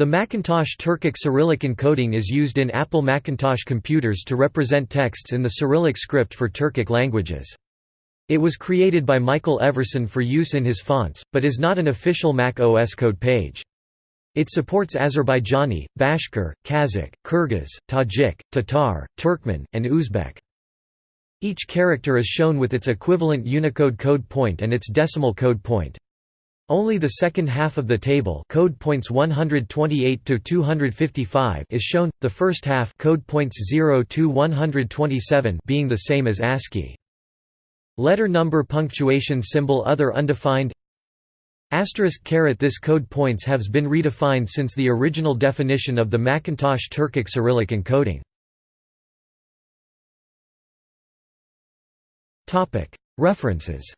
The Macintosh Turkic Cyrillic encoding is used in Apple Macintosh computers to represent texts in the Cyrillic script for Turkic languages. It was created by Michael Everson for use in his fonts, but is not an official Mac OS code page. It supports Azerbaijani, Bashkir, Kazakh, Kyrgyz, Tajik, Tatar, Turkmen, and Uzbek. Each character is shown with its equivalent Unicode code point and its decimal code point. Only the second half of the table code points 128 to 255 is shown, the first half code points 0 to 127 being the same as ASCII. Letter number punctuation symbol other undefined Asterisk caret This code points has been redefined since the original definition of the Macintosh Turkic Cyrillic encoding. References